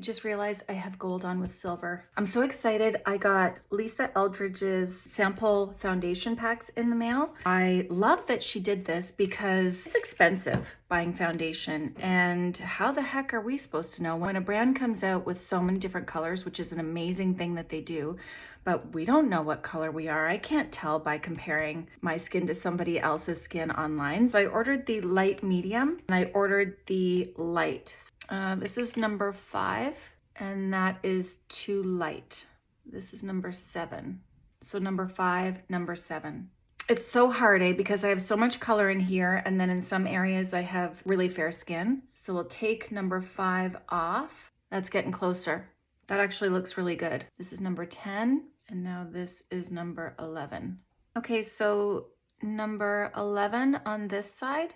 Just realized I have gold on with silver. I'm so excited. I got Lisa Eldridge's sample foundation packs in the mail. I love that she did this because it's expensive buying foundation. And how the heck are we supposed to know when a brand comes out with so many different colors, which is an amazing thing that they do, but we don't know what color we are. I can't tell by comparing my skin to somebody else's skin online. So I ordered the light medium and I ordered the light. Uh, this is number five and that is too light. This is number seven. So number five, number seven. It's so hard, eh? Because I have so much color in here and then in some areas I have really fair skin. So we'll take number five off. That's getting closer. That actually looks really good. This is number 10 and now this is number 11. Okay, so number 11 on this side.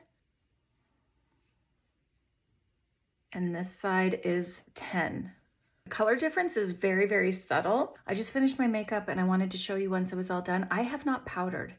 And this side is 10. The color difference is very, very subtle. I just finished my makeup and I wanted to show you once it was all done. I have not powdered.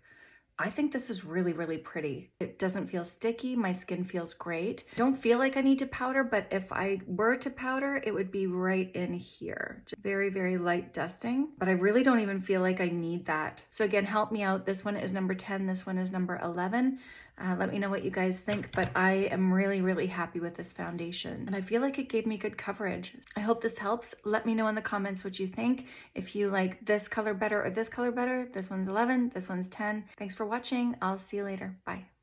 I think this is really, really pretty. It doesn't feel sticky. My skin feels great. Don't feel like I need to powder, but if I were to powder, it would be right in here. Just very, very light dusting, but I really don't even feel like I need that. So again, help me out. This one is number 10. This one is number 11. Uh, let me know what you guys think, but I am really, really happy with this foundation. And I feel like it gave me good coverage. I hope this helps. Let me know in the comments what you think. If you like this color better or this color better, this one's 11, this one's 10. Thanks for watching. I'll see you later. Bye.